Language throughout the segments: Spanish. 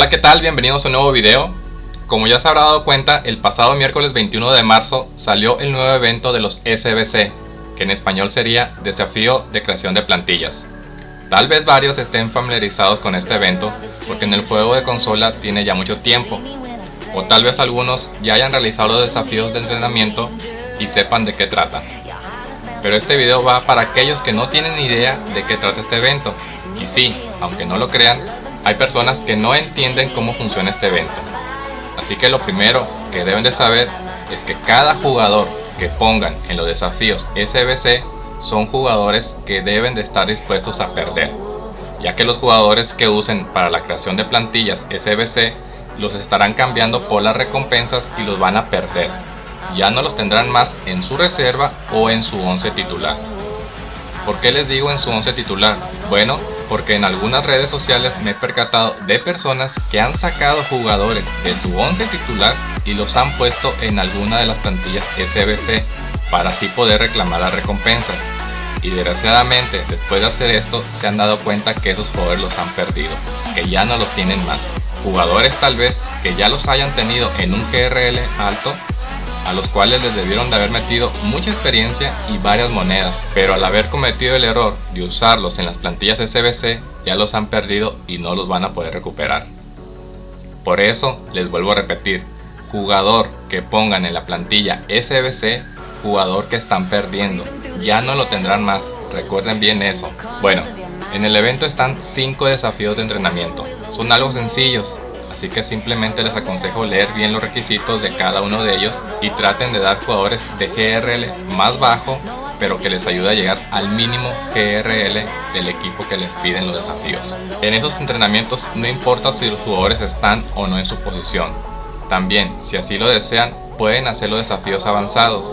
Hola qué tal, bienvenidos a un nuevo video. Como ya se habrá dado cuenta, el pasado miércoles 21 de marzo salió el nuevo evento de los SBC, que en español sería Desafío de Creación de Plantillas. Tal vez varios estén familiarizados con este evento, porque en el juego de consola tiene ya mucho tiempo, o tal vez algunos ya hayan realizado los desafíos de entrenamiento y sepan de qué trata. Pero este video va para aquellos que no tienen idea de qué trata este evento, y sí, aunque no lo crean, hay personas que no entienden cómo funciona este evento. Así que lo primero que deben de saber es que cada jugador que pongan en los desafíos SBC son jugadores que deben de estar dispuestos a perder, ya que los jugadores que usen para la creación de plantillas SBC los estarán cambiando por las recompensas y los van a perder. Ya no los tendrán más en su reserva o en su 11 titular. ¿Por qué les digo en su 11 titular? Bueno, porque en algunas redes sociales me he percatado de personas que han sacado jugadores de su 11 titular y los han puesto en alguna de las plantillas SBC para así poder reclamar las recompensas. Y desgraciadamente después de hacer esto se han dado cuenta que esos jugadores los han perdido, que ya no los tienen más. Jugadores tal vez que ya los hayan tenido en un GRL alto a los cuales les debieron de haber metido mucha experiencia y varias monedas, pero al haber cometido el error de usarlos en las plantillas SBC ya los han perdido y no los van a poder recuperar. Por eso les vuelvo a repetir, jugador que pongan en la plantilla SBC, jugador que están perdiendo, ya no lo tendrán más, recuerden bien eso. Bueno, en el evento están 5 desafíos de entrenamiento, son algo sencillos, así que simplemente les aconsejo leer bien los requisitos de cada uno de ellos y traten de dar jugadores de GRL más bajo pero que les ayude a llegar al mínimo GRL del equipo que les piden los desafíos. En esos entrenamientos no importa si los jugadores están o no en su posición. También, si así lo desean, pueden hacer los desafíos avanzados.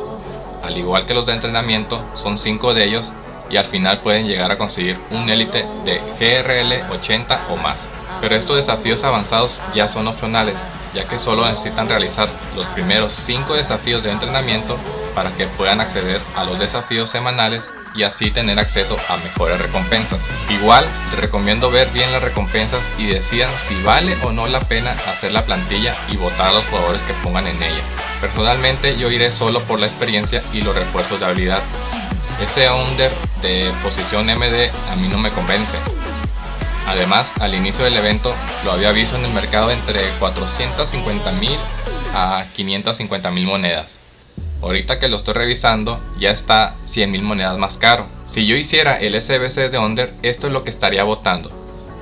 Al igual que los de entrenamiento, son 5 de ellos y al final pueden llegar a conseguir un élite de GRL 80 o más pero estos desafíos avanzados ya son opcionales, ya que solo necesitan realizar los primeros 5 desafíos de entrenamiento para que puedan acceder a los desafíos semanales y así tener acceso a mejores recompensas. Igual les recomiendo ver bien las recompensas y decidan si vale o no la pena hacer la plantilla y votar a los jugadores que pongan en ella. Personalmente yo iré solo por la experiencia y los refuerzos de habilidad. Este under de posición MD a mí no me convence, Además, al inicio del evento lo había visto en el mercado entre 450 mil a 550 mil monedas. Ahorita que lo estoy revisando ya está 100 mil monedas más caro. Si yo hiciera el SBC de Under, esto es lo que estaría votando.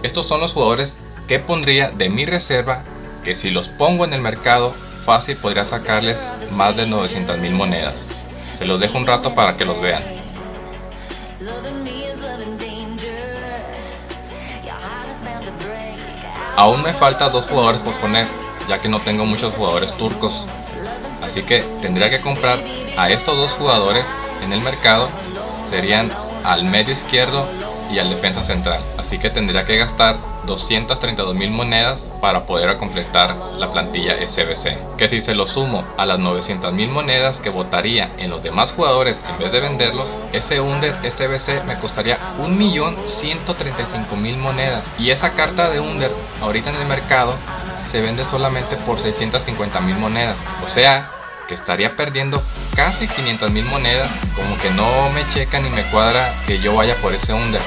Estos son los jugadores que pondría de mi reserva que si los pongo en el mercado fácil podría sacarles más de 900 mil monedas. Se los dejo un rato para que los vean. Aún me falta dos jugadores por poner, ya que no tengo muchos jugadores turcos. Así que tendría que comprar a estos dos jugadores en el mercado. Serían al medio izquierdo y al defensa central. Así que tendría que gastar 232 mil monedas para poder completar la plantilla SBC. Que si se lo sumo a las 900 mil monedas que votaría en los demás jugadores en vez de venderlos, ese Under SBC me costaría 1.135.000 monedas. Y esa carta de Under ahorita en el mercado se vende solamente por 650 mil monedas. O sea, que estaría perdiendo casi 500 mil monedas como que no me checa ni me cuadra que yo vaya por ese under.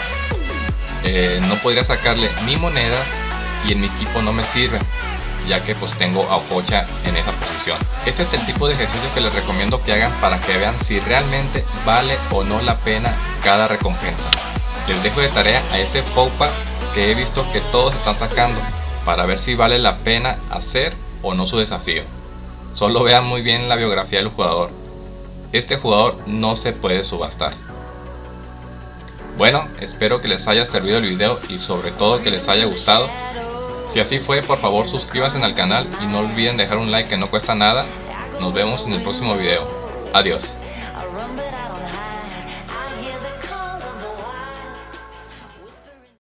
Eh, no podría sacarle mi moneda y en mi equipo no me sirve ya que pues tengo a Ococha en esa posición. Este es el tipo de ejercicio que les recomiendo que hagan para que vean si realmente vale o no la pena cada recompensa. Les dejo de tarea a este Poupa que he visto que todos están sacando para ver si vale la pena hacer o no su desafío Solo vean muy bien la biografía del jugador. Este jugador no se puede subastar. Bueno, espero que les haya servido el video y sobre todo que les haya gustado. Si así fue, por favor suscríbanse al canal y no olviden dejar un like que no cuesta nada. Nos vemos en el próximo video. Adiós.